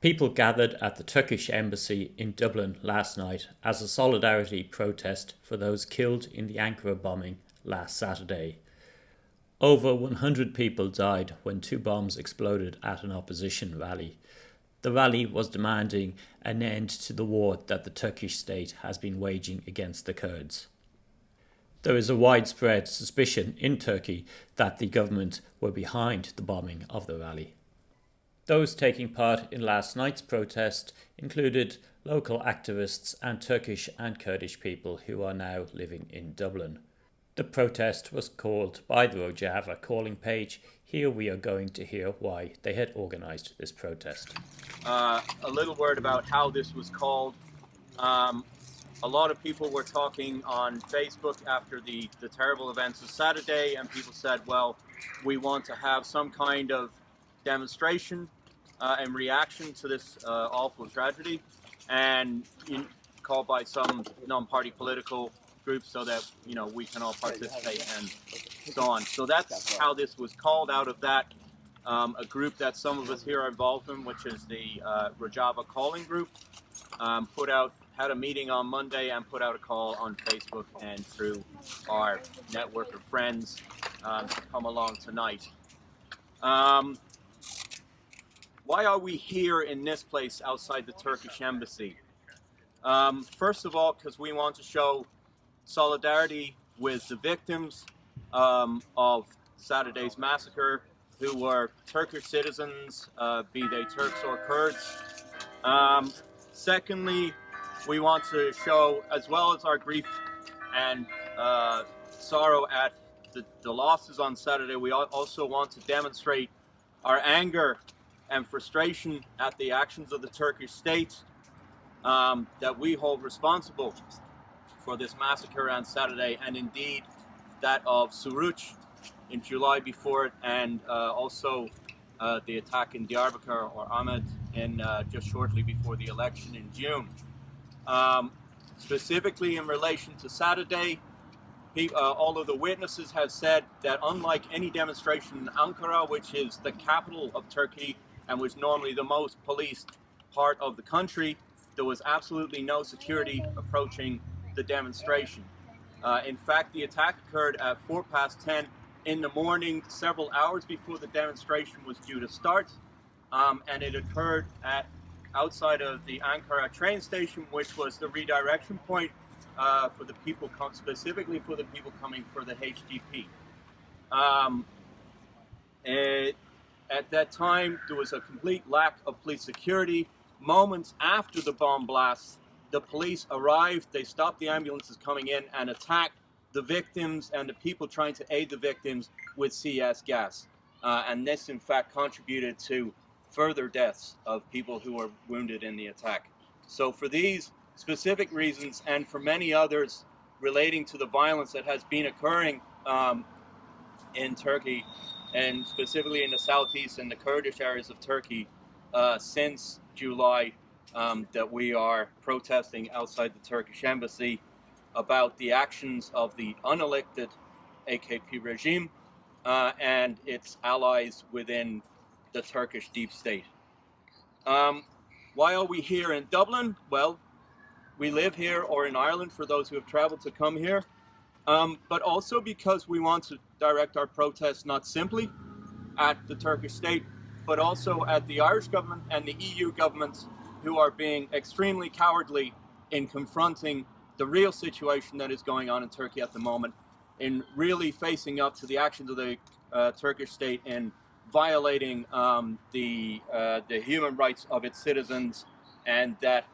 People gathered at the Turkish embassy in Dublin last night as a solidarity protest for those killed in the Ankara bombing last Saturday. Over 100 people died when two bombs exploded at an opposition rally. The rally was demanding an end to the war that the Turkish state has been waging against the Kurds. There is a widespread suspicion in Turkey that the government were behind the bombing of the rally. Those taking part in last night's protest included local activists and Turkish and Kurdish people who are now living in Dublin. The protest was called by the Rojava calling page. Here we are going to hear why they had organised this protest. Uh, a little word about how this was called. Um, a lot of people were talking on Facebook after the, the terrible events of Saturday, and people said, well, we want to have some kind of demonstration uh, in reaction to this uh, awful tragedy and in, called by some non-party political groups so that you know we can all participate and so on. So that's how this was called out of that um, a group that some of us here are involved in, which is the uh, Calling Group, um, put out had a meeting on Monday and put out a call on Facebook and through our network of friends um, to come along tonight. Um, why are we here in this place outside the Turkish embassy? Um, first of all, because we want to show solidarity with the victims um, of Saturday's massacre, who were Turkish citizens, uh, be they Turks or Kurds. Um, secondly, we want to show, as well as our grief and uh, sorrow at the, the losses on Saturday, we also want to demonstrate our anger and frustration at the actions of the Turkish state um, that we hold responsible for this massacre on Saturday and indeed that of Suruç in July before it and uh, also uh, the attack in Diyarbakir or Amed in uh, just shortly before the election in June. Um, specifically in relation to Saturday, he, uh, all of the witnesses have said that unlike any demonstration in Ankara, which is the capital of Turkey, and was normally the most policed part of the country, there was absolutely no security approaching the demonstration. Uh, in fact, the attack occurred at 4 past 10 in the morning, several hours before the demonstration was due to start, um, and it occurred at outside of the Ankara train station, which was the redirection point uh, for the people, specifically for the people coming for the HDP. Um, it, at that time, there was a complete lack of police security. Moments after the bomb blast, the police arrived, they stopped the ambulances coming in and attacked the victims and the people trying to aid the victims with CS gas. Uh, and this, in fact, contributed to further deaths of people who were wounded in the attack. So for these specific reasons and for many others relating to the violence that has been occurring um, in Turkey, and specifically in the southeast and the Kurdish areas of Turkey uh, since July um, that we are protesting outside the Turkish embassy about the actions of the unelected AKP regime uh, and its allies within the Turkish deep state. Um, why are we here in Dublin? Well, we live here or in Ireland for those who have traveled to come here um, but also because we want to direct our protests not simply at the Turkish state, but also at the Irish government and the EU governments who are being extremely cowardly in confronting the real situation that is going on in Turkey at the moment, in really facing up to the actions of the uh, Turkish state in violating um, the, uh, the human rights of its citizens and that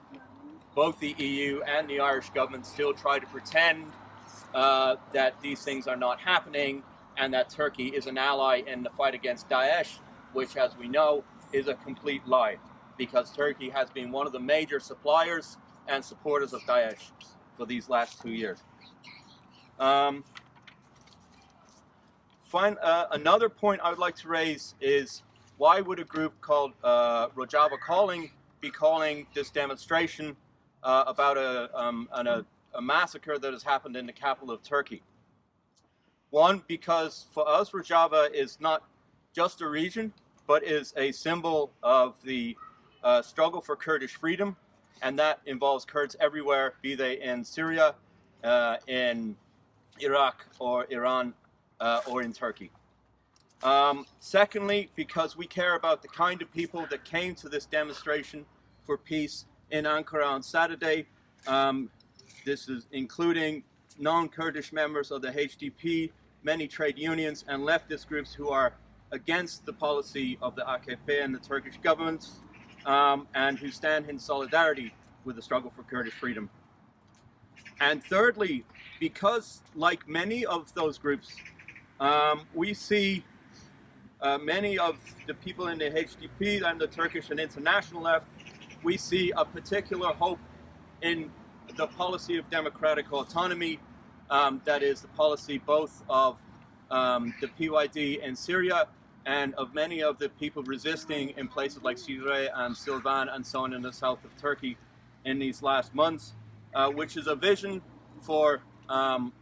both the EU and the Irish government still try to pretend uh, that these things are not happening and that Turkey is an ally in the fight against Daesh, which, as we know, is a complete lie because Turkey has been one of the major suppliers and supporters of Daesh for these last two years. Um, uh, another point I would like to raise is why would a group called uh, Rojava Calling be calling this demonstration uh, about a, um, an, a a massacre that has happened in the capital of Turkey. One, because for us, Rojava is not just a region, but is a symbol of the uh, struggle for Kurdish freedom, and that involves Kurds everywhere, be they in Syria, uh, in Iraq, or Iran, uh, or in Turkey. Um, secondly, because we care about the kind of people that came to this demonstration for peace in Ankara on Saturday. Um, this is including non-Kurdish members of the HDP, many trade unions and leftist groups who are against the policy of the AKP and the Turkish government um, and who stand in solidarity with the struggle for Kurdish freedom. And thirdly, because like many of those groups, um, we see uh, many of the people in the HDP and the Turkish and international left, we see a particular hope in the policy of democratic autonomy, um, that is the policy both of um, the PYD in Syria and of many of the people resisting in places like Cizre and Silvan and so on in the south of Turkey in these last months, uh, which is a vision for um,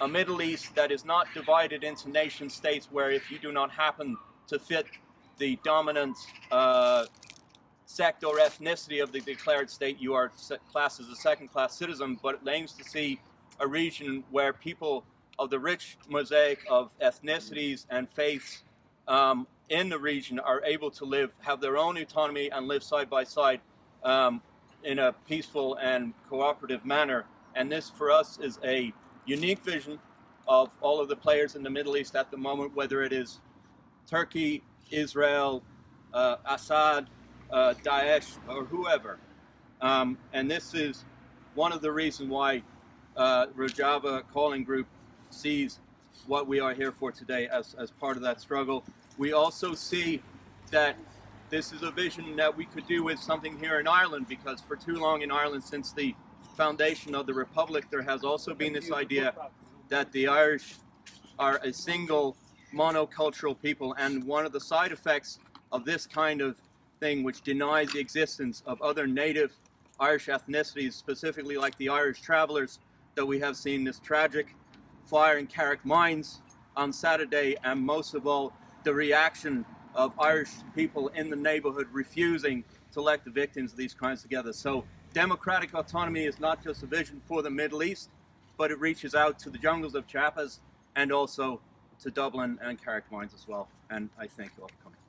a Middle East that is not divided into nation states where if you do not happen to fit the dominant uh, sect or ethnicity of the declared state, you are classed as a second-class citizen, but it aims to see a region where people of the rich mosaic of ethnicities and faiths um, in the region are able to live, have their own autonomy and live side by side um, in a peaceful and cooperative manner. And this for us is a unique vision of all of the players in the Middle East at the moment, whether it is Turkey, Israel, uh, Assad, uh, Daesh, or whoever. Um, and this is one of the reasons why uh, Rojava Calling Group sees what we are here for today as, as part of that struggle. We also see that this is a vision that we could do with something here in Ireland because for too long in Ireland since the foundation of the Republic there has also been this idea that the Irish are a single monocultural people and one of the side effects of this kind of thing which denies the existence of other native Irish ethnicities specifically like the Irish travelers that we have seen this tragic fire in Carrickmines on Saturday and most of all the reaction of Irish people in the neighborhood refusing to let the victims of these crimes together. So democratic autonomy is not just a vision for the Middle East, but it reaches out to the jungles of Chiapas and also to Dublin and Carrickmines as well. And I thank you all for coming.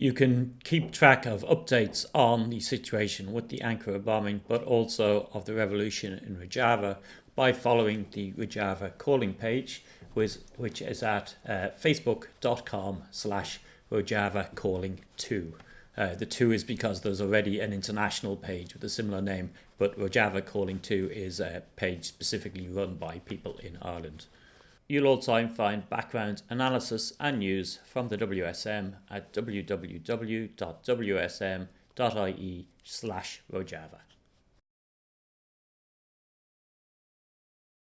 You can keep track of updates on the situation with the Ankara bombing, but also of the revolution in Rojava by following the Rojava calling page, which, which is at uh, facebook.com slash Rojava calling 2. Uh, the 2 is because there's already an international page with a similar name, but Rojava calling 2 is a page specifically run by people in Ireland. You'll also find background analysis and news from the WSM at www.wsm.ie slash Rojava.